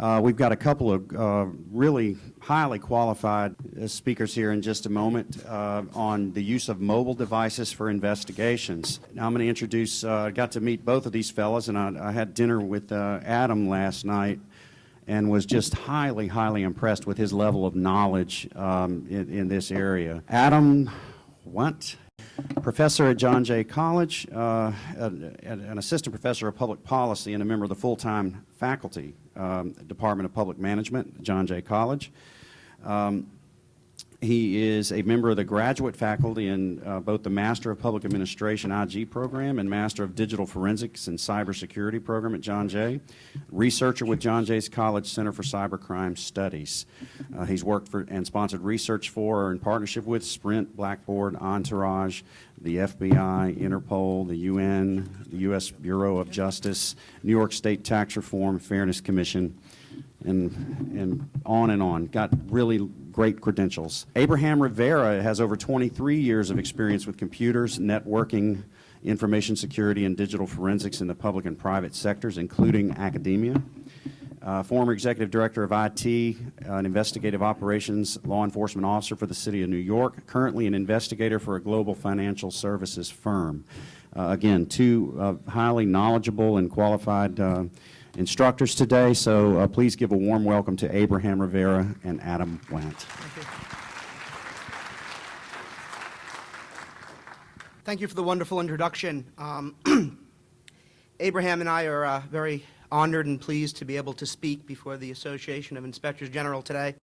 Uh, we've got a couple of uh, really highly qualified uh, speakers here in just a moment uh, on the use of mobile devices for investigations. Now I'm going to introduce, uh, I got to meet both of these fellows, and I, I had dinner with uh, Adam last night and was just highly, highly impressed with his level of knowledge um, in, in this area. Adam Wendt professor at John Jay College, uh, an assistant professor of public policy and a member of the full-time faculty um, Department of Public Management, John Jay College. Um, he is a member of the graduate faculty in uh, both the Master of Public Administration IG program and Master of Digital Forensics and Cybersecurity program at John Jay. Researcher with John Jay's College Center for Cybercrime Studies. Uh, he's worked for and sponsored research for or in partnership with Sprint, Blackboard, Entourage, the FBI, Interpol, the UN, the U.S. Bureau of Justice, New York State Tax Reform Fairness Commission, and, and on and on. Got really great credentials. Abraham Rivera has over 23 years of experience with computers, networking, information security, and digital forensics in the public and private sectors, including academia. Uh, former executive director of IT, uh, an investigative operations law enforcement officer for the City of New York, currently an investigator for a global financial services firm. Uh, again, two uh, highly knowledgeable and qualified uh, instructors today, so uh, please give a warm welcome to Abraham Rivera and Adam Wendt. Thank you. Thank you for the wonderful introduction. Um, Abraham and I are uh, very honored and pleased to be able to speak before the Association of Inspectors General today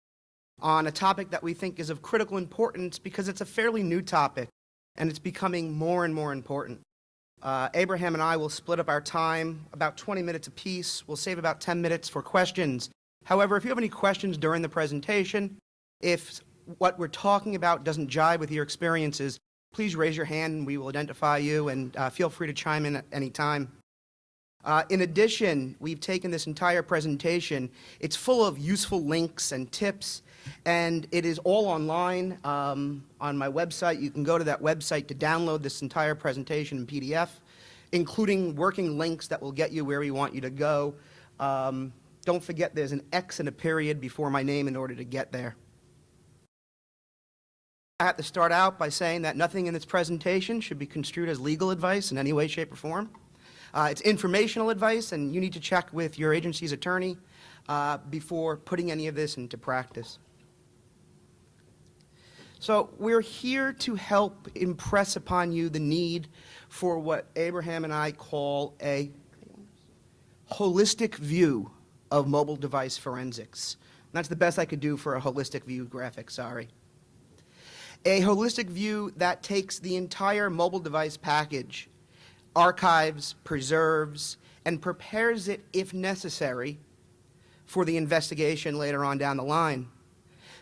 on a topic that we think is of critical importance because it's a fairly new topic and it's becoming more and more important. Uh, Abraham and I will split up our time about 20 minutes apiece. We'll save about 10 minutes for questions. However, if you have any questions during the presentation, if what we're talking about doesn't jive with your experiences, please raise your hand and we will identify you and uh, feel free to chime in at any time. Uh, in addition, we've taken this entire presentation. It's full of useful links and tips, and it is all online um, on my website. You can go to that website to download this entire presentation in PDF, including working links that will get you where we want you to go. Um, don't forget there's an X and a period before my name in order to get there. I have to start out by saying that nothing in this presentation should be construed as legal advice in any way, shape, or form. Uh, it's informational advice, and you need to check with your agency's attorney uh, before putting any of this into practice. So we're here to help impress upon you the need for what Abraham and I call a holistic view of mobile device forensics. That's the best I could do for a holistic view graphic, sorry. A holistic view that takes the entire mobile device package archives, preserves, and prepares it, if necessary, for the investigation later on down the line.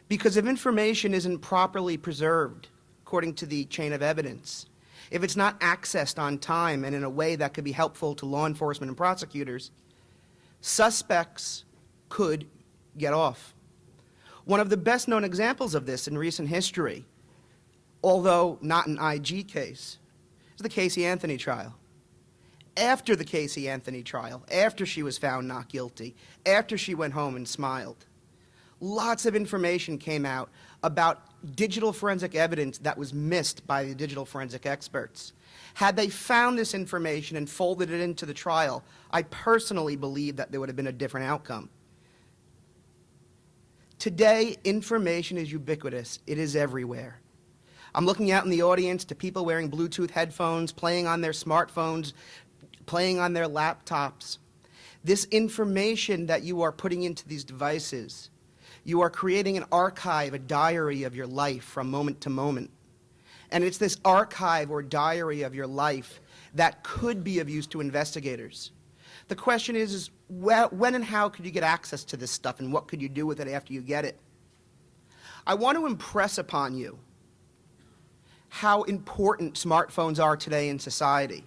Because if information isn't properly preserved, according to the chain of evidence, if it's not accessed on time and in a way that could be helpful to law enforcement and prosecutors, suspects could get off. One of the best known examples of this in recent history, although not an IG case, is the Casey Anthony trial after the Casey Anthony trial, after she was found not guilty, after she went home and smiled. Lots of information came out about digital forensic evidence that was missed by the digital forensic experts. Had they found this information and folded it into the trial, I personally believe that there would have been a different outcome. Today, information is ubiquitous. It is everywhere. I'm looking out in the audience to people wearing Bluetooth headphones, playing on their smartphones, playing on their laptops. This information that you are putting into these devices, you are creating an archive, a diary of your life from moment to moment. And it's this archive or diary of your life that could be of use to investigators. The question is, is when and how could you get access to this stuff and what could you do with it after you get it? I want to impress upon you how important smartphones are today in society.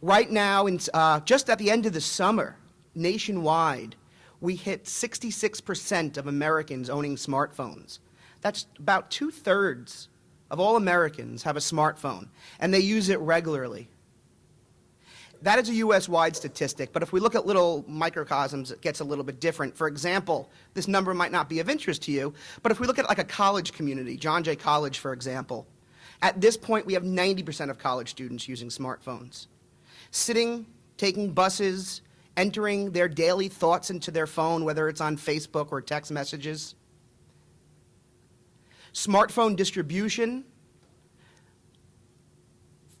Right now, in, uh, just at the end of the summer, nationwide, we hit 66% of Americans owning smartphones. That's about two-thirds of all Americans have a smartphone, and they use it regularly. That is a US-wide statistic, but if we look at little microcosms, it gets a little bit different. For example, this number might not be of interest to you, but if we look at like a college community, John Jay College, for example, at this point we have 90% of college students using smartphones. Sitting, taking buses, entering their daily thoughts into their phone, whether it's on Facebook or text messages. Smartphone distribution,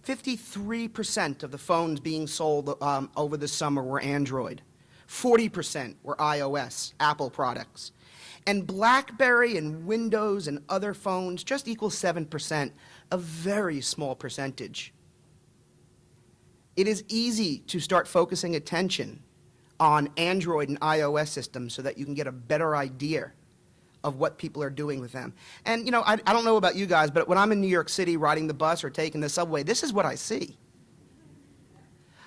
53% of the phones being sold um, over the summer were Android. 40% were iOS, Apple products. And BlackBerry and Windows and other phones just equal 7%, a very small percentage. It is easy to start focusing attention on Android and iOS systems so that you can get a better idea of what people are doing with them. And, you know, I, I don't know about you guys, but when I'm in New York City riding the bus or taking the subway, this is what I see.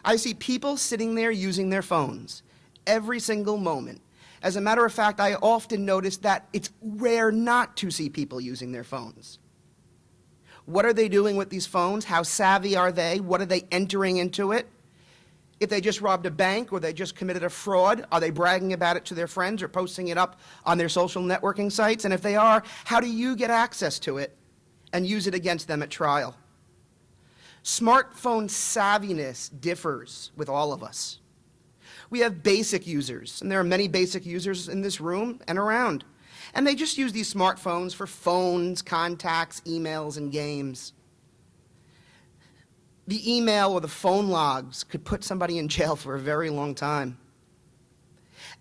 I see people sitting there using their phones every single moment. As a matter of fact, I often notice that it's rare not to see people using their phones. What are they doing with these phones? How savvy are they? What are they entering into it? If they just robbed a bank or they just committed a fraud, are they bragging about it to their friends or posting it up on their social networking sites? And if they are, how do you get access to it and use it against them at trial? Smartphone savviness differs with all of us. We have basic users, and there are many basic users in this room and around. And they just use these smartphones for phones, contacts, emails, and games the email or the phone logs could put somebody in jail for a very long time.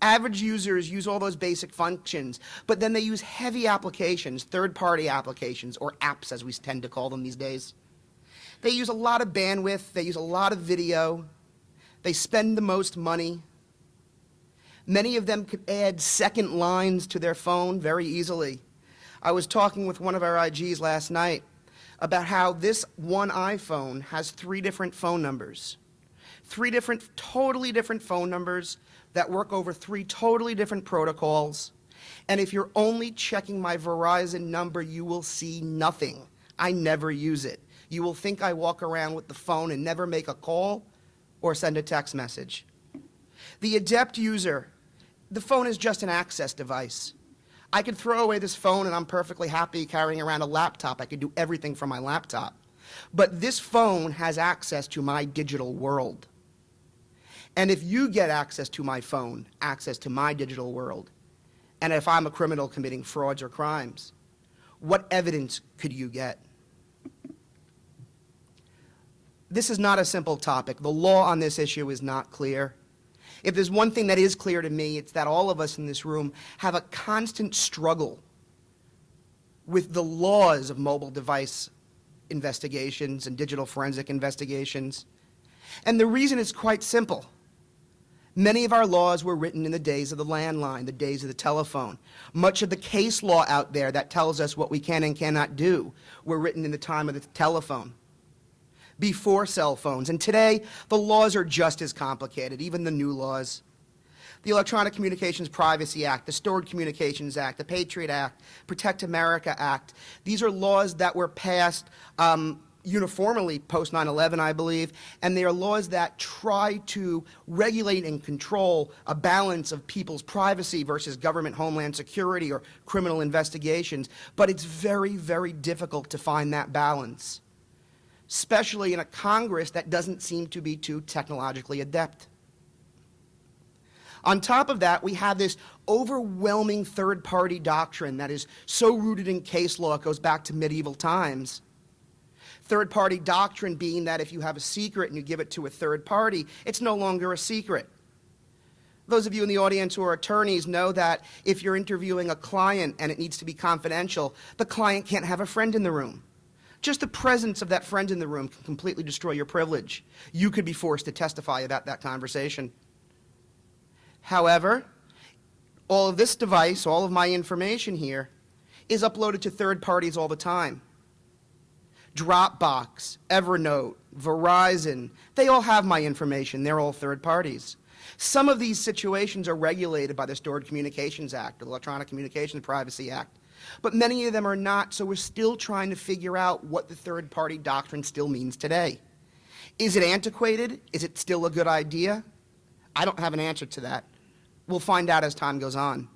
Average users use all those basic functions, but then they use heavy applications, third-party applications, or apps as we tend to call them these days. They use a lot of bandwidth, they use a lot of video, they spend the most money. Many of them could add second lines to their phone very easily. I was talking with one of our IGs last night, about how this one iPhone has three different phone numbers. Three different, totally different phone numbers that work over three totally different protocols. And if you're only checking my Verizon number, you will see nothing. I never use it. You will think I walk around with the phone and never make a call or send a text message. The adept user, the phone is just an access device. I could throw away this phone and I'm perfectly happy carrying around a laptop. I could do everything from my laptop. But this phone has access to my digital world. And if you get access to my phone, access to my digital world, and if I'm a criminal committing frauds or crimes, what evidence could you get? This is not a simple topic. The law on this issue is not clear. If there's one thing that is clear to me, it's that all of us in this room have a constant struggle with the laws of mobile device investigations and digital forensic investigations. And the reason is quite simple. Many of our laws were written in the days of the landline, the days of the telephone. Much of the case law out there that tells us what we can and cannot do were written in the time of the telephone before cell phones. And today, the laws are just as complicated, even the new laws. The Electronic Communications Privacy Act, the Stored Communications Act, the Patriot Act, Protect America Act. These are laws that were passed um, uniformly post 9-11, I believe, and they are laws that try to regulate and control a balance of people's privacy versus government homeland security or criminal investigations, but it's very, very difficult to find that balance especially in a Congress that doesn't seem to be too technologically adept. On top of that, we have this overwhelming third-party doctrine that is so rooted in case law, it goes back to medieval times. Third-party doctrine being that if you have a secret and you give it to a third party, it's no longer a secret. Those of you in the audience who are attorneys know that if you're interviewing a client and it needs to be confidential, the client can't have a friend in the room. Just the presence of that friend in the room can completely destroy your privilege. You could be forced to testify about that conversation. However, all of this device, all of my information here, is uploaded to third parties all the time. Dropbox, Evernote, Verizon, they all have my information. They're all third parties. Some of these situations are regulated by the Stored Communications Act, the Electronic Communications Privacy Act. But many of them are not, so we're still trying to figure out what the third-party doctrine still means today. Is it antiquated? Is it still a good idea? I don't have an answer to that. We'll find out as time goes on.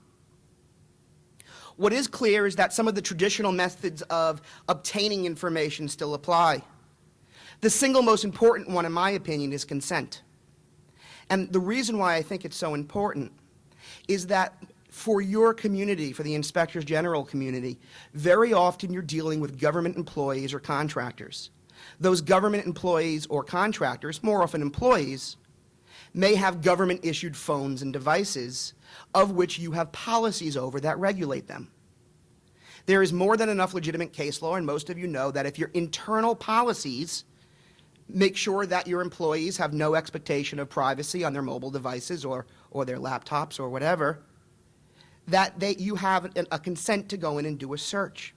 What is clear is that some of the traditional methods of obtaining information still apply. The single most important one, in my opinion, is consent. And the reason why I think it's so important is that for your community, for the inspectors general community, very often you're dealing with government employees or contractors. Those government employees or contractors, more often employees, may have government issued phones and devices of which you have policies over that regulate them. There is more than enough legitimate case law, and most of you know that if your internal policies make sure that your employees have no expectation of privacy on their mobile devices or, or their laptops or whatever, that they, you have a, a consent to go in and do a search.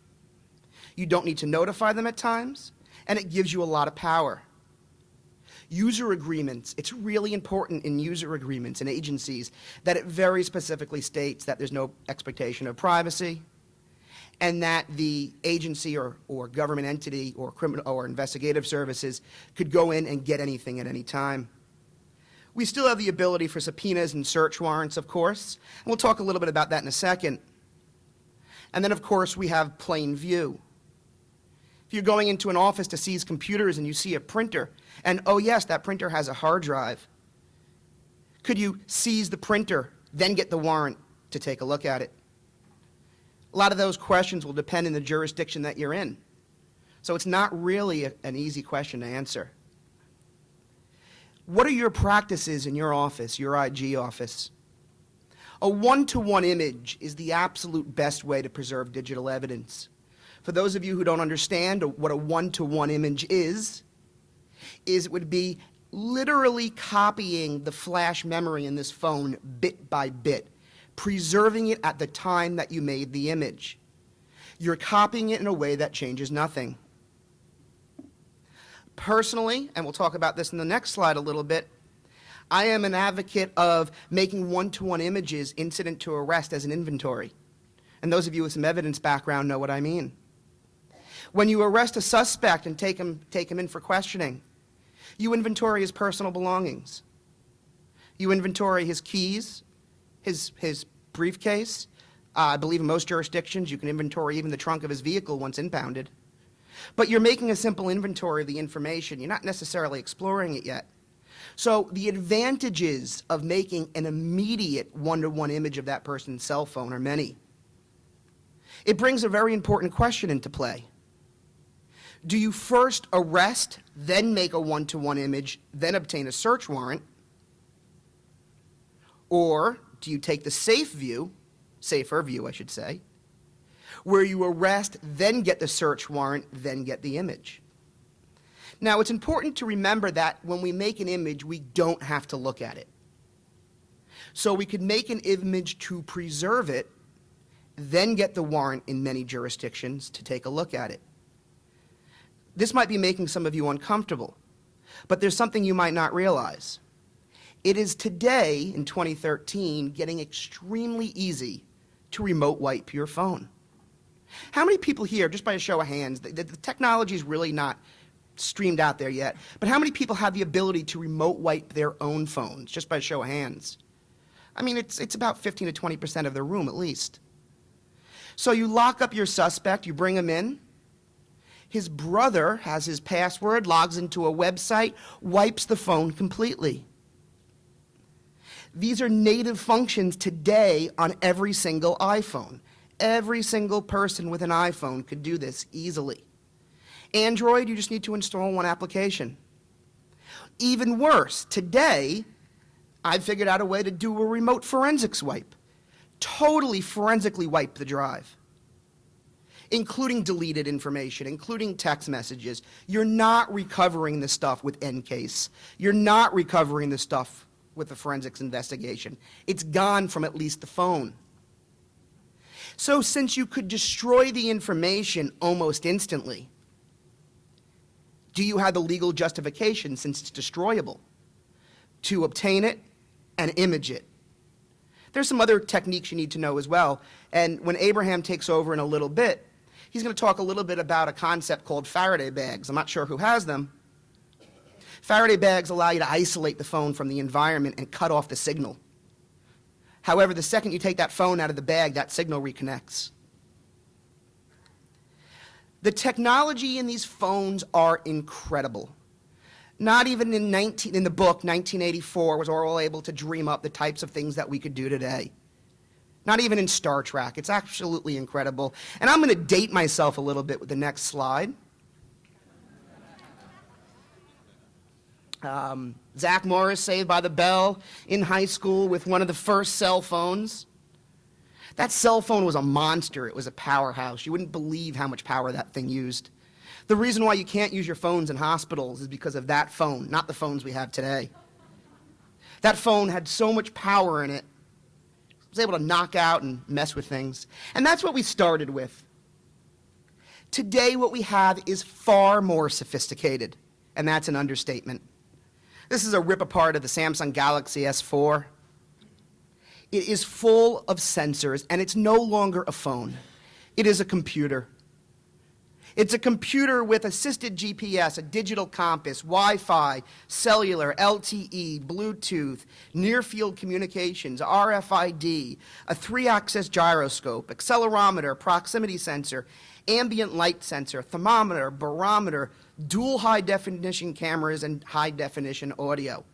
You don't need to notify them at times, and it gives you a lot of power. User agreements, it's really important in user agreements and agencies that it very specifically states that there's no expectation of privacy and that the agency or, or government entity or criminal or investigative services could go in and get anything at any time. We still have the ability for subpoenas and search warrants, of course, and we'll talk a little bit about that in a second. And then, of course, we have plain view. If you're going into an office to seize computers and you see a printer, and oh yes, that printer has a hard drive, could you seize the printer, then get the warrant to take a look at it? A lot of those questions will depend on the jurisdiction that you're in. So it's not really a, an easy question to answer. What are your practices in your office, your IG office? A one-to-one image is the absolute best way to preserve digital evidence. For those of you who don't understand what a one-to-one image is, is it would be literally copying the flash memory in this phone bit by bit, preserving it at the time that you made the image. You're copying it in a way that changes nothing. Personally, and we'll talk about this in the next slide a little bit, I am an advocate of making one-to-one images incident to arrest as an inventory. And those of you with some evidence background know what I mean. When you arrest a suspect and take him, take him in for questioning, you inventory his personal belongings. You inventory his keys, his, his briefcase. Uh, I believe in most jurisdictions you can inventory even the trunk of his vehicle once impounded. But you're making a simple inventory of the information. You're not necessarily exploring it yet. So the advantages of making an immediate one-to-one -one image of that person's cell phone are many. It brings a very important question into play. Do you first arrest, then make a one-to-one -one image, then obtain a search warrant? Or do you take the safe view, safer view I should say, where you arrest, then get the search warrant, then get the image? Now it's important to remember that when we make an image, we don't have to look at it. So we could make an image to preserve it, then get the warrant in many jurisdictions to take a look at it. This might be making some of you uncomfortable, but there's something you might not realize. It is today, in 2013, getting extremely easy to remote wipe your phone. How many people here, just by a show of hands, the, the technology is really not streamed out there yet, but how many people have the ability to remote wipe their own phones, just by a show of hands? I mean, it's, it's about 15 to 20% of the room at least. So you lock up your suspect, you bring him in, his brother has his password, logs into a website, wipes the phone completely. These are native functions today on every single iPhone. Every single person with an iPhone could do this easily. Android, you just need to install one application. Even worse, today, I've figured out a way to do a remote forensics wipe. Totally forensically wipe the drive including deleted information, including text messages. You're not recovering the stuff with EnCase. You're not recovering the stuff with the forensics investigation. It's gone from at least the phone. So since you could destroy the information almost instantly, do you have the legal justification, since it's destroyable, to obtain it and image it? There's some other techniques you need to know as well. And when Abraham takes over in a little bit, He's going to talk a little bit about a concept called Faraday bags. I'm not sure who has them. Faraday bags allow you to isolate the phone from the environment and cut off the signal. However, the second you take that phone out of the bag, that signal reconnects. The technology in these phones are incredible. Not even in, 19, in the book, 1984, was Orwell able to dream up the types of things that we could do today. Not even in Star Trek. It's absolutely incredible. And I'm going to date myself a little bit with the next slide. Um, Zach Morris, Saved by the Bell, in high school with one of the first cell phones. That cell phone was a monster. It was a powerhouse. You wouldn't believe how much power that thing used. The reason why you can't use your phones in hospitals is because of that phone, not the phones we have today. That phone had so much power in it, it was able to knock out and mess with things. And that's what we started with. Today, what we have is far more sophisticated, and that's an understatement. This is a rip apart of the Samsung Galaxy S4. It is full of sensors, and it's no longer a phone. It is a computer. It's a computer with assisted GPS, a digital compass, Wi-Fi, cellular, LTE, Bluetooth, near-field communications, RFID, a three-axis gyroscope, accelerometer, proximity sensor, ambient light sensor, thermometer, barometer, dual high-definition cameras, and high-definition audio.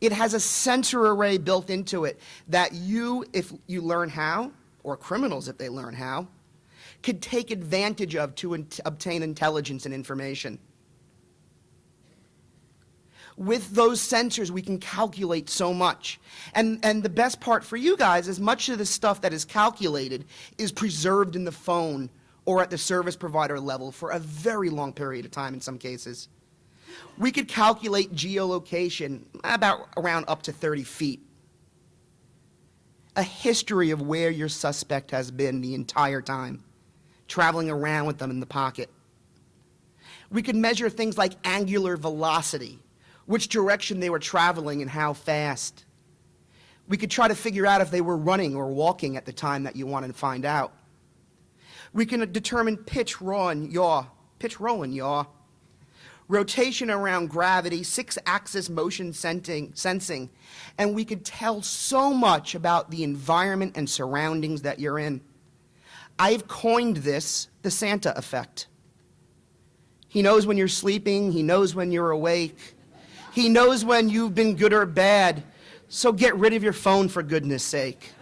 It has a sensor array built into it that you, if you learn how, or criminals if they learn how, could take advantage of to in obtain intelligence and information. With those sensors, we can calculate so much. And, and the best part for you guys is much of the stuff that is calculated is preserved in the phone or at the service provider level for a very long period of time in some cases. We could calculate geolocation about around up to 30 feet. A history of where your suspect has been the entire time traveling around with them in the pocket. We could measure things like angular velocity, which direction they were traveling and how fast. We could try to figure out if they were running or walking at the time that you wanted to find out. We can determine pitch, raw, and yaw, pitch, roll, and yaw, rotation around gravity, six-axis motion sensing, sensing, and we could tell so much about the environment and surroundings that you're in. I've coined this the Santa effect. He knows when you're sleeping, he knows when you're awake, he knows when you've been good or bad, so get rid of your phone for goodness sake.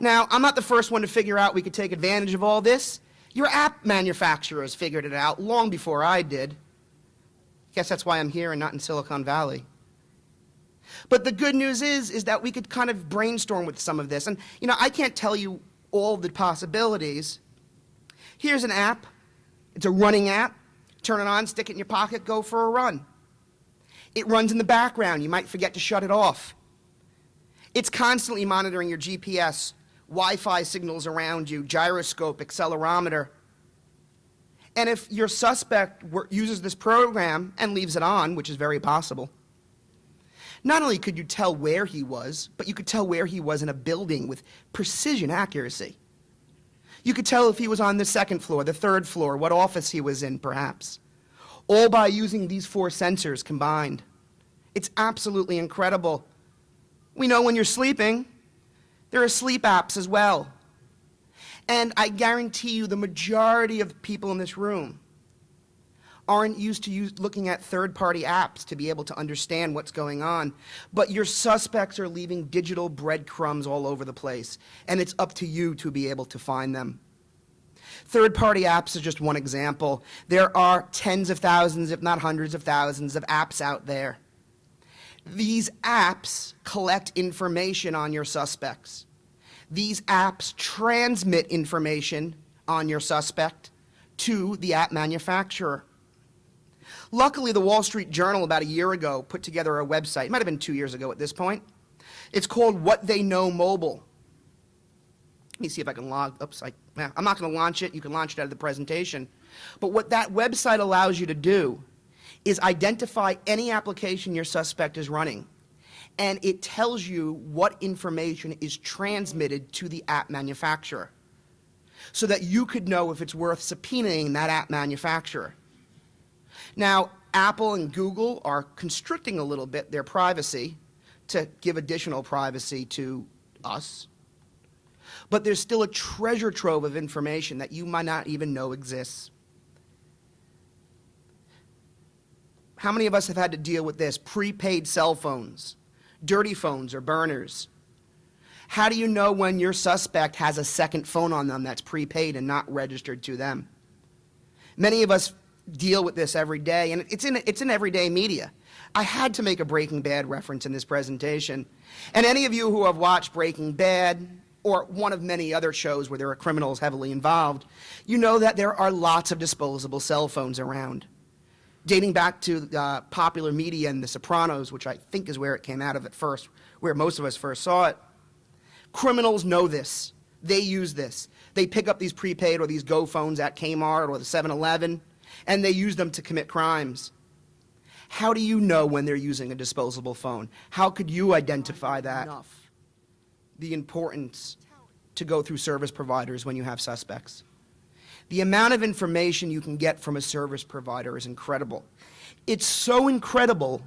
Now, I'm not the first one to figure out we could take advantage of all this. Your app manufacturers figured it out long before I did. Guess that's why I'm here and not in Silicon Valley. But the good news is, is that we could kind of brainstorm with some of this. And, you know, I can't tell you all the possibilities. Here's an app. It's a running app. Turn it on, stick it in your pocket, go for a run. It runs in the background. You might forget to shut it off. It's constantly monitoring your GPS, Wi-Fi signals around you, gyroscope, accelerometer. And if your suspect uses this program and leaves it on, which is very possible, not only could you tell where he was, but you could tell where he was in a building with precision accuracy. You could tell if he was on the second floor, the third floor, what office he was in, perhaps, all by using these four sensors combined. It's absolutely incredible. We know when you're sleeping, there are sleep apps as well. And I guarantee you the majority of people in this room aren't used to use, looking at third-party apps to be able to understand what's going on. But your suspects are leaving digital breadcrumbs all over the place, and it's up to you to be able to find them. Third-party apps is just one example. There are tens of thousands, if not hundreds of thousands, of apps out there. These apps collect information on your suspects. These apps transmit information on your suspect to the app manufacturer. Luckily, the Wall Street Journal about a year ago put together a website. It might have been two years ago at this point. It's called What They Know Mobile. Let me see if I can log. Oops, I, I'm not going to launch it. You can launch it out of the presentation. But what that website allows you to do is identify any application your suspect is running. And it tells you what information is transmitted to the app manufacturer so that you could know if it's worth subpoenaing that app manufacturer. Now, Apple and Google are constricting a little bit their privacy to give additional privacy to us. But there's still a treasure trove of information that you might not even know exists. How many of us have had to deal with this? Prepaid cell phones, dirty phones or burners. How do you know when your suspect has a second phone on them that's prepaid and not registered to them? Many of us deal with this every day, and it's in, it's in everyday media. I had to make a Breaking Bad reference in this presentation. And any of you who have watched Breaking Bad, or one of many other shows where there are criminals heavily involved, you know that there are lots of disposable cell phones around. Dating back to uh, popular media and The Sopranos, which I think is where it came out of at first, where most of us first saw it, criminals know this. They use this. They pick up these prepaid or these Go phones at Kmart or the 7 Eleven, and they use them to commit crimes. How do you know when they're using a disposable phone? How could you identify that? Enough. The importance to go through service providers when you have suspects. The amount of information you can get from a service provider is incredible. It's so incredible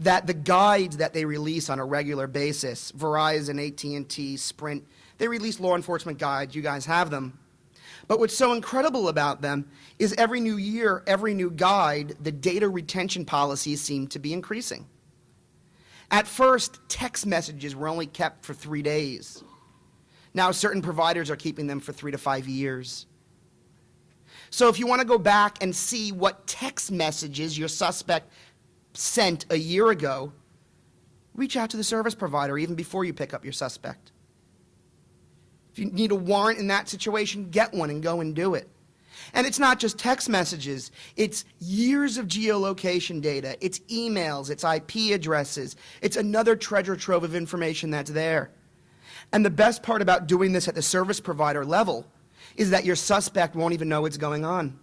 that the guides that they release on a regular basis, Verizon, AT&T, Sprint, they release law enforcement guides, you guys have them. But what's so incredible about them is every new year, every new guide, the data retention policies seem to be increasing. At first, text messages were only kept for three days. Now, certain providers are keeping them for three to five years. So if you want to go back and see what text messages your suspect sent a year ago, reach out to the service provider even before you pick up your suspect. If you need a warrant in that situation, get one and go and do it. And it's not just text messages, it's years of geolocation data, it's emails, it's IP addresses, it's another treasure trove of information that's there. And the best part about doing this at the service provider level is that your suspect won't even know what's going on.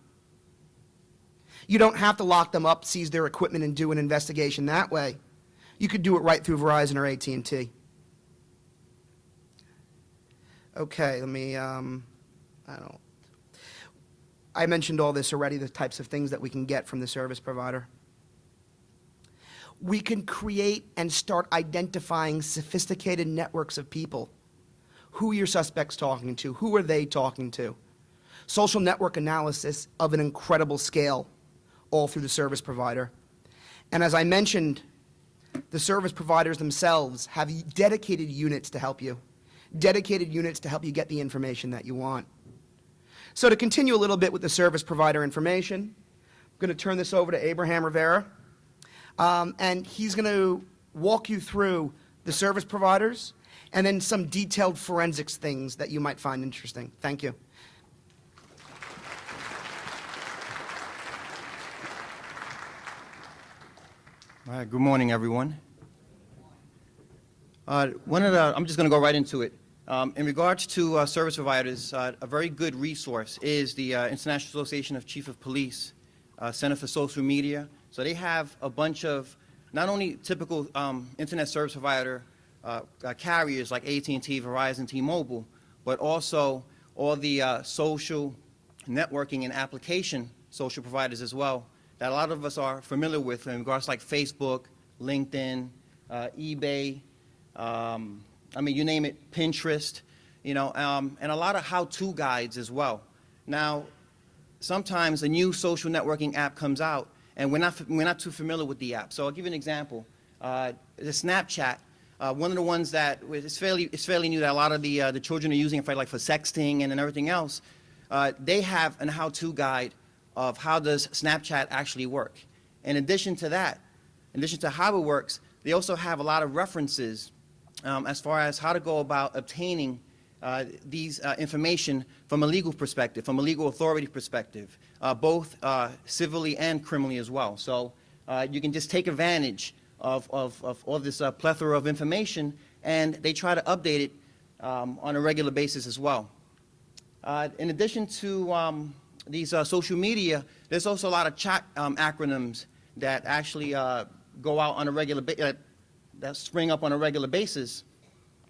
You don't have to lock them up, seize their equipment, and do an investigation that way. You could do it right through Verizon or AT&T. Okay, let me, um, I don't, I mentioned all this already, the types of things that we can get from the service provider. We can create and start identifying sophisticated networks of people. Who your suspects talking to? Who are they talking to? Social network analysis of an incredible scale, all through the service provider. And as I mentioned, the service providers themselves have dedicated units to help you dedicated units to help you get the information that you want. So to continue a little bit with the service provider information, I'm going to turn this over to Abraham Rivera, um, and he's going to walk you through the service providers and then some detailed forensics things that you might find interesting. Thank you. All right, good morning, everyone. Uh, one of the, I'm just going to go right into it. Um, in regards to uh, service providers, uh, a very good resource is the uh, International Association of Chief of Police uh, Center for Social Media. So they have a bunch of not only typical um, internet service provider uh, uh, carriers like AT&T, Verizon, T-Mobile, but also all the social networking and application social providers as well that a lot of us are familiar with in regards like Facebook, LinkedIn, eBay, um, I mean, you name it, Pinterest, you know, um, and a lot of how-to guides as well. Now, sometimes a new social networking app comes out, and we're not, we're not too familiar with the app. So I'll give you an example. Uh, the Snapchat, uh, one of the ones that is fairly, it's fairly new that a lot of the, uh, the children are using it for, like, for sexting and, and everything else. Uh, they have an how-to guide of how does Snapchat actually work. In addition to that, in addition to how it works, they also have a lot of references um, as far as how to go about obtaining uh, these uh, information from a legal perspective, from a legal authority perspective, uh, both uh, civilly and criminally as well. So uh, you can just take advantage of, of, of all this uh, plethora of information, and they try to update it um, on a regular basis as well. in addition to um, these social media, there's also a lot of chat um, acronyms that actually go out on a regular basis that spring up on a regular basis.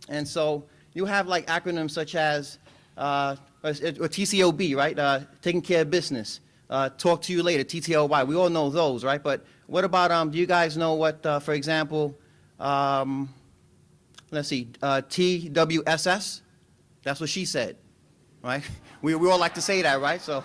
And so you have like acronyms such as, uh, or TCOB, right, uh, taking care of business, uh, talk to you later, TTLY. We all know those, right? But what about, um, do you guys know what, uh, for example, um, let's see, uh, TWSS? That's what she said, right? We, we all like to say that, right? So,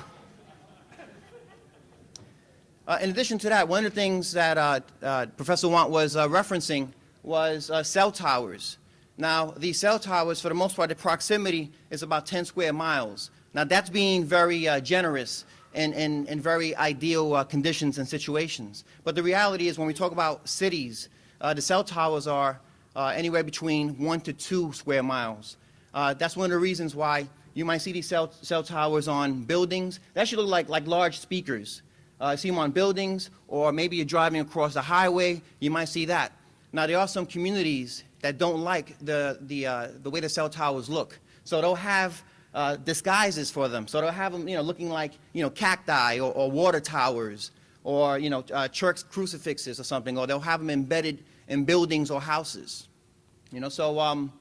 uh, in addition to that, one of the things that uh, uh, Professor Wendt was uh, referencing was uh, cell towers. Now, these cell towers, for the most part, the proximity is about 10 square miles. Now, that's being very uh, generous and, and, and very ideal uh, conditions and situations. But the reality is, when we talk about cities, uh, the cell towers are uh, anywhere between one to two square miles. Uh, that's one of the reasons why you might see these cell, cell towers on buildings. They actually look like, like large speakers. Uh, see them on buildings, or maybe you're driving across the highway, you might see that. Now, there are some communities that don't like the, the, uh, the way the cell towers look. So they'll have uh, disguises for them. So they'll have them, you know, looking like, you know, cacti or, or water towers or, you know, uh, church crucifixes or something, or they'll have them embedded in buildings or houses. You know, so um,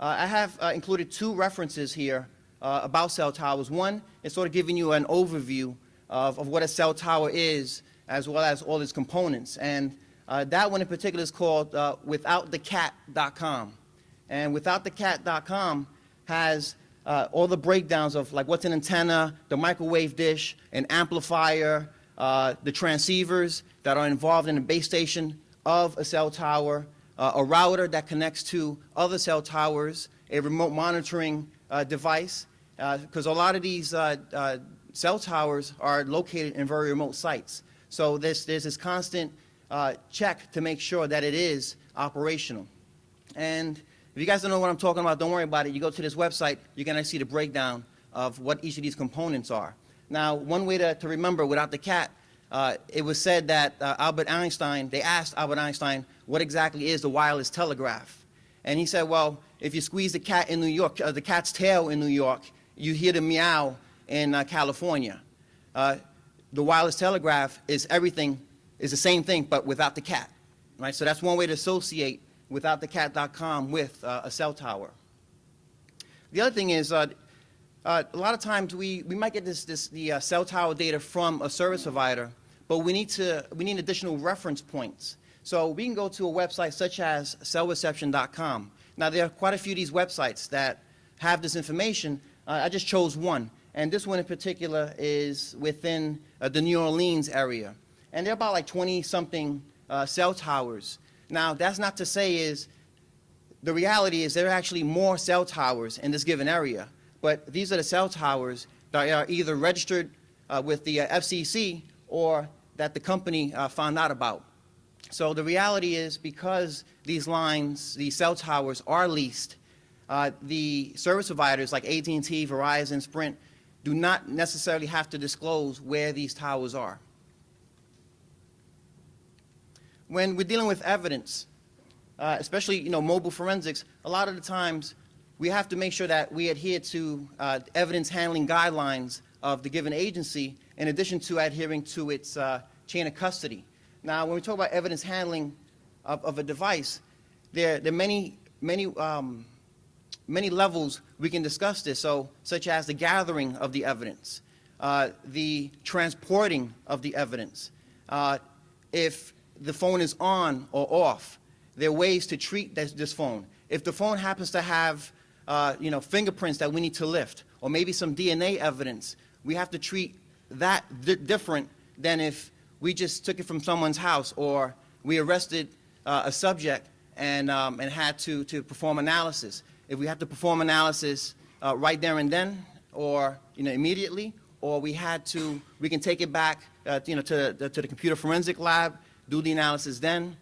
uh, I have uh, included two references here uh, about cell towers. One is sort of giving you an overview of, of what a cell tower is, as well as all its components. And uh, that one in particular is called withoutthecat.com. And withoutthecat.com has uh, all the breakdowns of like what's an antenna, the microwave dish, an amplifier, uh, the transceivers that are involved in the base station of a cell tower, uh, a router that connects to other cell towers, a remote monitoring uh, device, because a lot of these uh, uh, cell towers are located in very remote sites. So there's, this constant uh, check to make sure that it is operational. And if you guys don't know what I'm talking about, don't worry about it. You go to this website, you're going to see the breakdown of what each of these components are. Now, one way to, to remember without the cat, uh, it was said that uh, Albert Einstein, they asked Albert Einstein, what exactly is the wireless telegraph? And he said, well, if you squeeze the cat in New York, uh, the cat's tail in New York, you hear the meow in uh, California. Uh, the wireless telegraph is everything, is the same thing, but without the cat, right? So that's one way to associate withoutthecat.com with uh, a cell tower. The other thing is, uh, uh, a lot of times we, we might get this, this the uh, cell tower data from a service provider, but we need to we need additional reference points. So we can go to a website such as cellreception.com. Now there are quite a few of these websites that have this information. Uh, I just chose one, and this one in particular is within uh, the New Orleans area, and there are about like 20 something cell towers. Now that's not to say is the reality is there are actually more cell towers in this given area but these are the cell towers that are either registered uh, with the uh, FCC or that the company uh, found out about. So the reality is because these lines, these cell towers are leased, uh, the service providers like AT&T, Verizon, Sprint do not necessarily have to disclose where these towers are. When we're dealing with evidence, uh, especially you know mobile forensics, a lot of the times we have to make sure that we adhere to uh, evidence handling guidelines of the given agency in addition to adhering to its uh, chain of custody. Now, when we talk about evidence handling of, of a device, there, there are many, many, um, many levels we can discuss this, so, such as the gathering of the evidence, uh, the transporting of the evidence, uh, if the phone is on or off, there are ways to treat this, this phone. If the phone happens to have uh, you know, fingerprints that we need to lift, or maybe some DNA evidence. We have to treat that di different than if we just took it from someone's house or we arrested uh, a subject and, um, and had to, to perform analysis. If we have to perform analysis uh, right there and then or you know, immediately, or we had to, we can take it back uh, you know, to, the, to the computer forensic lab, do the analysis then,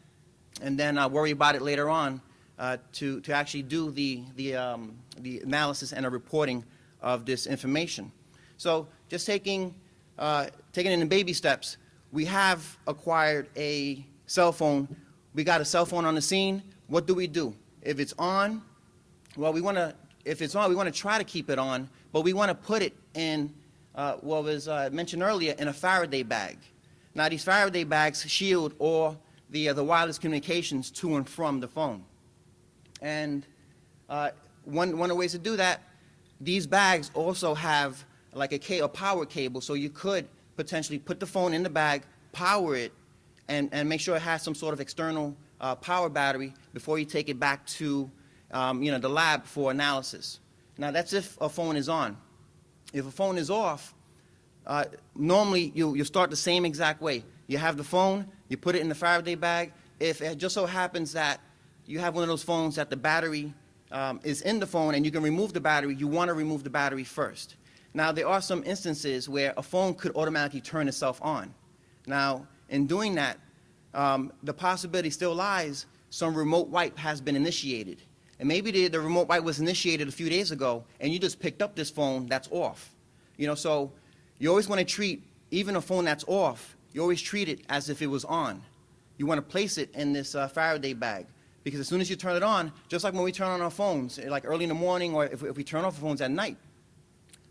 and then uh, worry about it later on uh, to, to actually do the, the, um, the analysis and a reporting of this information. So just taking, uh, taking it in baby steps, we have acquired a cell phone. We got a cell phone on the scene. What do we do? If it's on, well, we want to, if it's on, we want to try to keep it on, but we want to put it in uh, what was uh, mentioned earlier in a Faraday bag. Now, these Faraday bags shield all the, uh, the wireless communications to and from the phone. And uh, one, one of the ways to do that, these bags also have like a, a power cable, so you could potentially put the phone in the bag, power it, and, and make sure it has some sort of external uh, power battery before you take it back to um, you know, the lab for analysis. Now, that's if a phone is on. If a phone is off, uh, normally you, you start the same exact way. You have the phone, you put it in the Faraday bag. If it just so happens that you have one of those phones that the battery um, is in the phone and you can remove the battery, you want to remove the battery first. Now, there are some instances where a phone could automatically turn itself on. Now, in doing that, um, the possibility still lies some remote wipe has been initiated. And maybe the, the remote wipe was initiated a few days ago, and you just picked up this phone that's off. You know, so you always want to treat even a phone that's off, you always treat it as if it was on. You want to place it in this uh, Faraday bag. Because as soon as you turn it on, just like when we turn on our phones, like early in the morning or if, if we turn off our phones at night,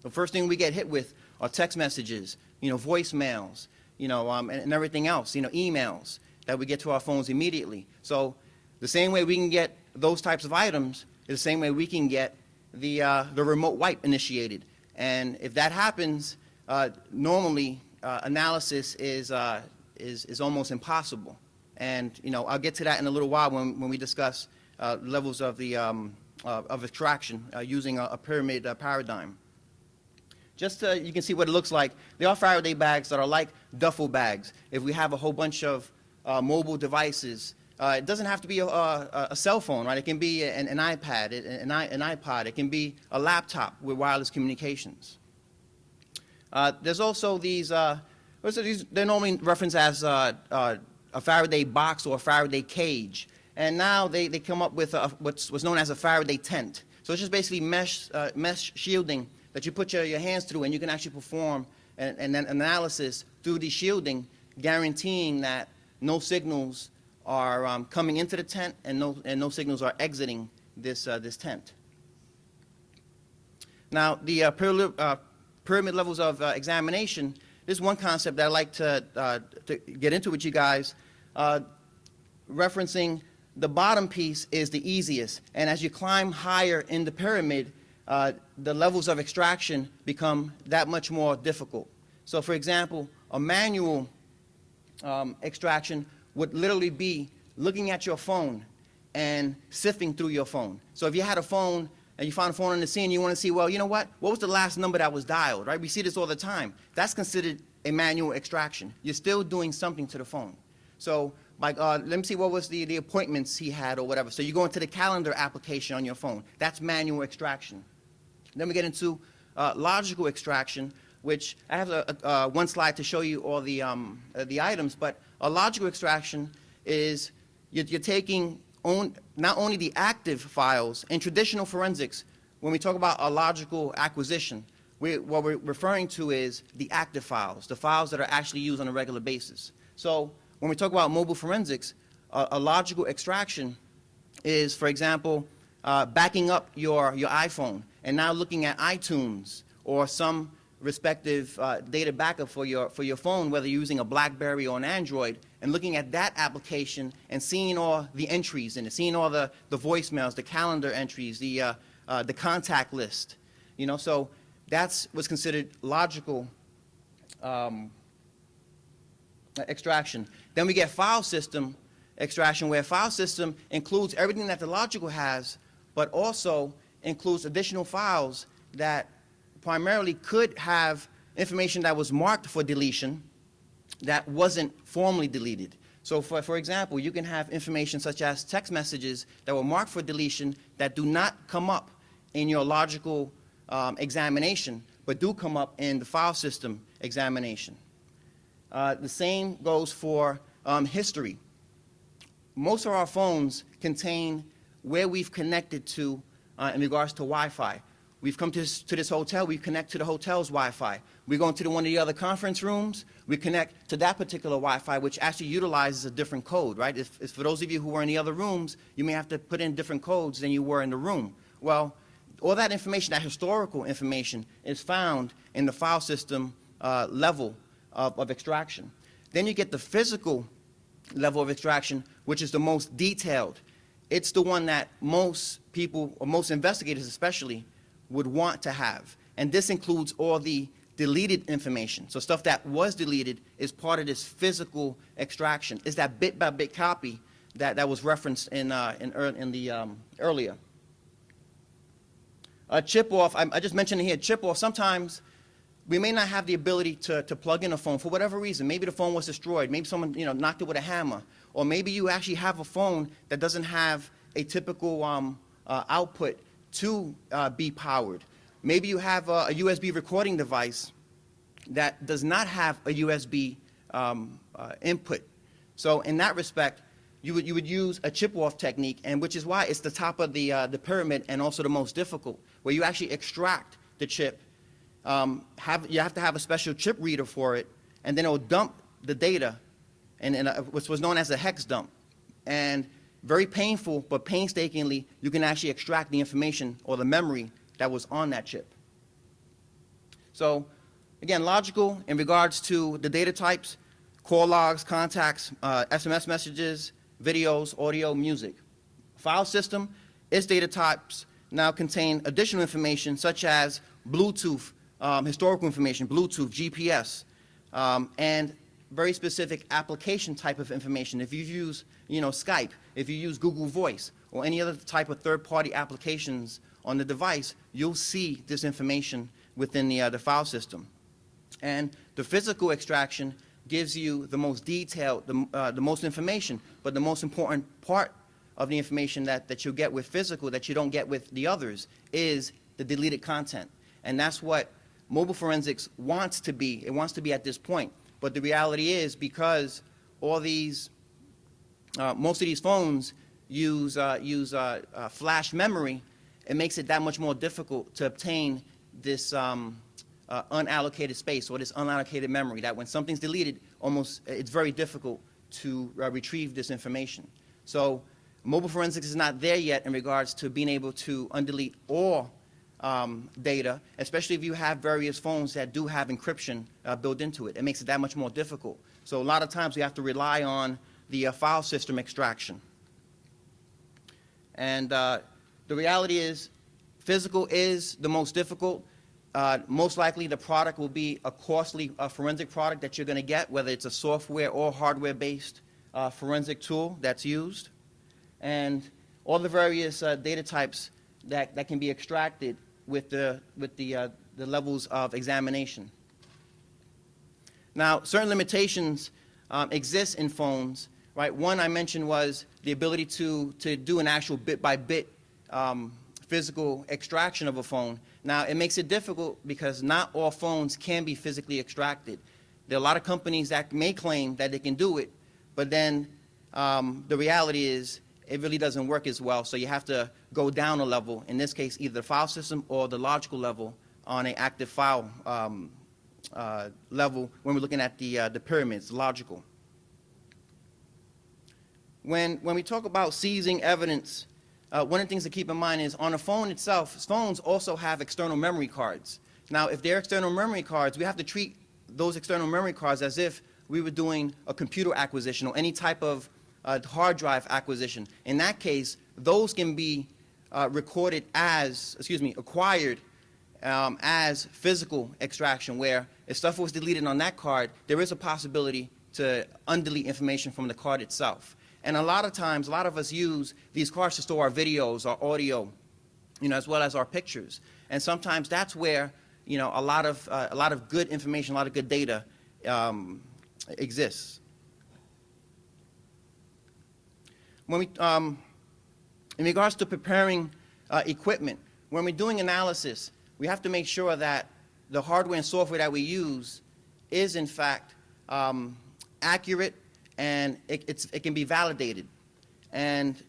the first thing we get hit with are text messages, you know, voicemails, you know, um, and, and everything else, you know, emails that we get to our phones immediately. So the same way we can get those types of items is the same way we can get the, uh, the remote wipe initiated. And if that happens, uh, normally uh, analysis is, uh, is, is almost impossible. And, you know, I'll get to that in a little while when, when we discuss uh, levels of, the, um, uh, of extraction uh, using a, a pyramid paradigm. Just you can see what it looks like. They are Faraday bags that are like duffel bags. If we have a whole bunch of mobile devices, it doesn't have to be a, a, a, cell phone, right? It can be an, an iPad, an, an iPod. It can be a laptop with wireless communications. Uh, there's also these, uh, these, they're normally referenced as uh, uh, a Faraday box or a Faraday cage. And now they, they come up with a, what's, what's known as a Faraday tent. So it's just basically mesh, mesh shielding that you put your, your hands through and you can actually perform an, an analysis through the shielding, guaranteeing that no signals are um, coming into the tent and no, and no signals are exiting this, uh, this tent. Now, the uh, pyramid, uh, levels of uh, examination, this is one concept that I'd like to, uh, to get into with you guys, uh, referencing the bottom piece is the easiest. And as you climb higher in the pyramid, the levels of extraction become that much more difficult. So, for example, a manual um, extraction would literally be looking at your phone and sifting through your phone. So if you had a phone and you find a phone on the scene, you want to see, well, you know what? What was the last number that was dialed, right? We see this all the time. That's considered a manual extraction. You're still doing something to the phone. So like, uh, let me see what was the, the appointments he had or whatever. So you go into the calendar application on your phone. That's manual extraction. Then we get into uh, logical extraction, which I have a, a, uh, one slide to show you all the, um, uh, the items, but a logical extraction is you're, you're taking on, not only the active files, in traditional forensics, when we talk about a logical acquisition, we, what we're referring to is the active files, the files that are actually used on a regular basis. So when we talk about mobile forensics, a, logical extraction is, for example, uh, backing up your, your iPhone and now looking at iTunes or some respective uh, data backup for your, for your phone, whether you're using a BlackBerry or an Android, and looking at that application and seeing all the entries in it, seeing all the, the voicemails, the calendar entries, the, uh, uh, the contact list. You know, so that's what's considered logical um, extraction. Then we get file system extraction, where file system includes everything that the logical has, but also includes additional files that primarily could have information that was marked for deletion that wasn't formally deleted. So for, for example, you can have information such as text messages that were marked for deletion that do not come up in your logical um, examination, but do come up in the file system examination. Uh, the same goes for um, history. Most of our phones contain where we've connected to uh, in regards to Wi-Fi. We've come to this, to this hotel, we connect to the hotel's Wi-Fi. We go into the, one of the other conference rooms, we connect to that particular Wi-Fi, which actually utilizes a different code, right? If, if for those of you who were in the other rooms, you may have to put in different codes than you were in the room. Well, all that information, that historical information, is found in the file system uh, level of, of extraction. Then you get the physical level of extraction, which is the most detailed. It's the one that most people, or most investigators especially, would want to have. And this includes all the deleted information. So stuff that was deleted is part of this physical extraction. Is that bit by bit copy that, that was referenced in, uh, in, ear- in the um, earlier. Chip off, I, I just mentioned here, chip off, sometimes we may not have the ability to, to plug in a phone for whatever reason. Maybe the phone was destroyed. Maybe someone you know, knocked it with a hammer. Or maybe you actually have a phone that doesn't have a typical um, uh, output to uh, be powered. Maybe you have a, a USB recording device that does not have a USB um, uh, input. So in that respect, you would, you would use a chip-off technique, and which is why it's the top of the, uh, the pyramid and also the most difficult, where you actually extract the chip. Um, have, you have to have a special chip reader for it, and then it will dump the data, and, and what's was known as a hex dump. And very painful, but painstakingly, you can actually extract the information or the memory that was on that chip. So, again, logical in regards to the data types, call logs, contacts, uh, SMS messages, videos, audio, music. File system, its data types now contain additional information such as Bluetooth, um, historical information, Bluetooth, GPS, um, and very specific application type of information. If you use, you know, Skype, if you use Google Voice, or any other type of third-party applications on the device, you'll see this information within the, uh, the file system. And the physical extraction gives you the most detailed, the, uh, the most information, but the most important part of the information that, that you'll get with physical that you don't get with the others is the deleted content. And that's what mobile forensics wants to be. It wants to be at this point. But the reality is because all these, uh, most of these phones use, uh, use uh, uh, flash memory, it makes it that much more difficult to obtain this um, uh, unallocated space or this unallocated memory that when something's deleted, almost it's very difficult to uh, retrieve this information. So mobile forensics is not there yet in regards to being able to undelete all um, data, especially if you have various phones that do have encryption uh, built into it. It makes it that much more difficult. So a lot of times we have to rely on the uh, file system extraction. And uh, the reality is, physical is the most difficult. Uh, most likely, the product will be a costly uh, forensic product that you're going to get, whether it's a software or hardware-based uh, forensic tool that's used. And all the various uh, data types that, that can be extracted with the, with the, uh, the levels of examination. Now, certain limitations um, exist in phones, right? One I mentioned was the ability to, to do an actual bit-by-bit um, physical extraction of a phone. Now, it makes it difficult because not all phones can be physically extracted. There are a lot of companies that may claim that they can do it, but then um, the reality is it really doesn't work as well, so you have to go down a level, in this case, either the file system or the logical level on an active file um, uh, level when we're looking at the, uh, the pyramids, logical. When, when we talk about seizing evidence, uh, one of the things to keep in mind is on a phone itself, phones also have external memory cards. Now, if they're external memory cards, we have to treat those external memory cards as if we were doing a computer acquisition or any type of uh, hard drive acquisition. In that case, those can be uh, recorded as, excuse me, acquired um, as physical extraction, where if stuff was deleted on that card, there is a possibility to undelete information from the card itself. And a lot of times, a lot of us use these cards to store our videos, our audio, you know, as well as our pictures. And sometimes that's where, you know, a lot of, uh, a lot of good information, a lot of good data um, exists. When we, um, in regards to preparing uh, equipment, when we're doing analysis, we have to make sure that the hardware and software that we use is in fact um, accurate and it, it, can be validated. And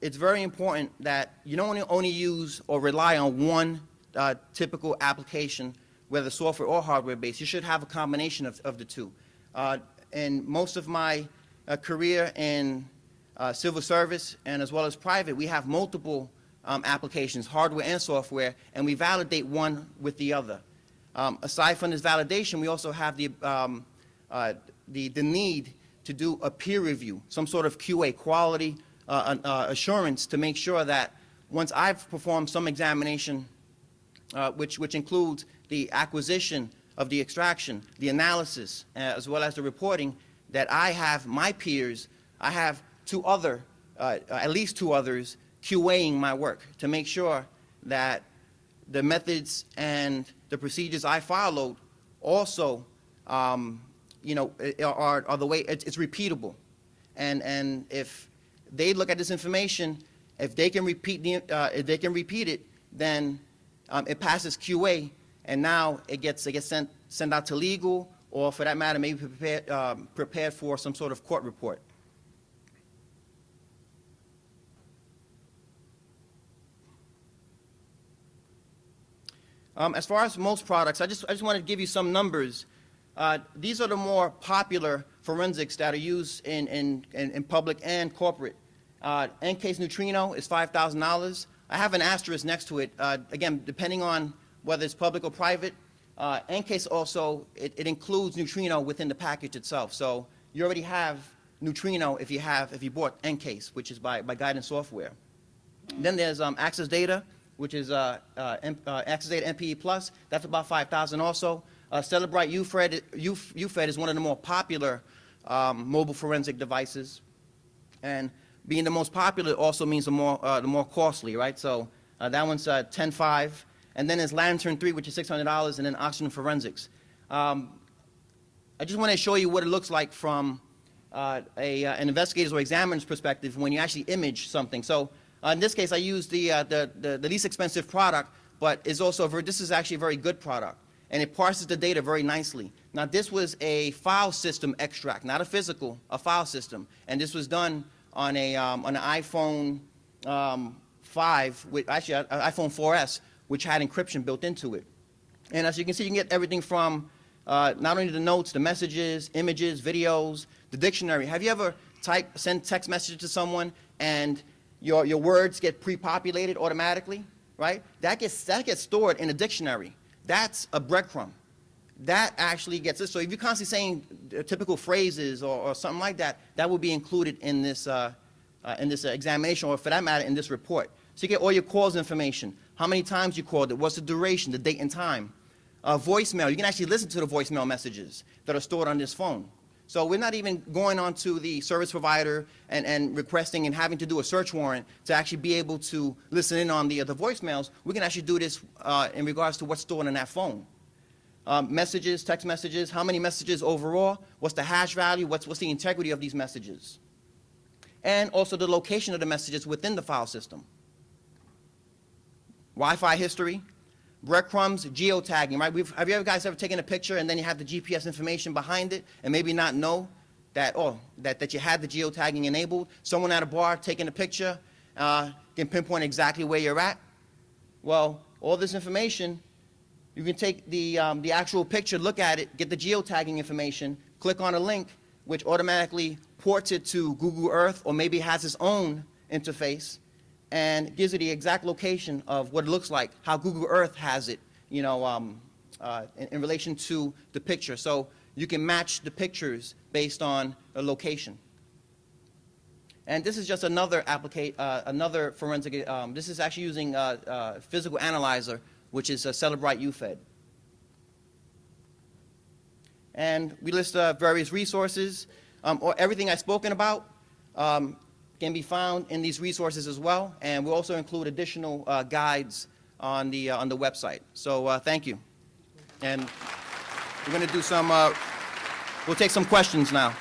it's very important that you don't only, only use or rely on one uh, typical application, whether software or hardware based. You should have a combination of, of the two. Uh, in most of my uh, career in uh, civil service and as well as private, we have multiple um, applications, hardware and software, and we validate one with the other. Um, aside from this validation, we also have the, um, uh, the, the need to do a peer review, some sort of QA, quality uh, uh, assurance to make sure that once I've performed some examination, uh, which, which includes the acquisition of the extraction, the analysis, uh, as well as the reporting, that I have my peers, I have two other, uh, at least two others, QAing my work to make sure that the methods and the procedures I followed also, um, you know, are, are the way, it's, it's repeatable. And, and if they look at this information, if they can repeat, the, uh, if they can repeat it, then um, it passes QA, and now it gets, it gets sent, sent out to legal, or for that matter, maybe prepared, um, prepared for some sort of court report. Um, as far as most products, I just, I just wanted to give you some numbers. Uh, these are the more popular forensics that are used in, in, in, in public and corporate. Uh, EnCase neutrino is $5,000. I have an asterisk next to it. Uh, again, depending on whether it's public or private, uh, also, it, it includes neutrino within the package itself. So you already have neutrino if you have, if you bought EnCase, which is by, by Guidance Software. Then there's um, Access Data, which is uh, uh, uh, Access Data MPE Plus. That's about 5,000 also. Uh, Cellebrite UFED, Uf- UFED is one of the more popular um, mobile forensic devices. And being the most popular also means the more, uh, the more costly, right? So uh, that one's uh, 10.5. And then there's Lantern 3, which is $600, and then Oxygen Forensics. Um, I just want to show you what it looks like from uh, a, uh, an investigator's or examiner's perspective when you actually image something. So uh, in this case, I used the, uh, the, the, the least expensive product, but it's also a very, this is actually a very good product, and it parses the data very nicely. Now, this was a file system extract, not a physical, a file system, and this was done on a um, on an iPhone um, 5, with, actually an iPhone 4S, which had encryption built into it. And as you can see, you can get everything from uh, not only the notes, the messages, images, videos, the dictionary. Have you ever type, send text message to someone and your, your words get pre-populated automatically, right? That gets, that gets stored in a dictionary. That's a breadcrumb. That actually gets it. So if you're constantly saying typical phrases or, or something like that, that will be included in this, uh, uh, in this examination or for that matter in this report. So you get all your calls information, how many times you called it, what's the duration, the date and time. Uh, voicemail, you can actually listen to the voicemail messages that are stored on this phone. So we're not even going on to the service provider and, and requesting and having to do a search warrant to actually be able to listen in on the, the voicemails. We can actually do this uh, in regards to what's stored in that phone. Um, messages, text messages, how many messages overall, what's the hash value, what's, what's the integrity of these messages. And also the location of the messages within the file system. Wi-Fi history, breadcrumbs, geotagging, right? We've, have you guys ever taken a picture and then you have the GPS information behind it and maybe not know that, oh, that, that you had the geotagging enabled? Someone at a bar taking a picture uh, can pinpoint exactly where you're at. Well, all this information, you can take the, um, the actual picture, look at it, get the geotagging information, click on a link, which automatically ports it to Google Earth or maybe has its own interface and gives you the exact location of what it looks like, how Google Earth has it, you know, um, uh, in, in relation to the picture. So you can match the pictures based on a location. And this is just another applicate, uh, another forensic, um, this is actually using uh, uh, physical analyzer, which is a Cellebrite UFED. And we list uh, various resources, um, or everything I've spoken about. Um, can be found in these resources as well, and we'll also include additional uh, guides on the, uh, on the website. So uh, thank you. And we're going to do some, uh, we'll take some questions now.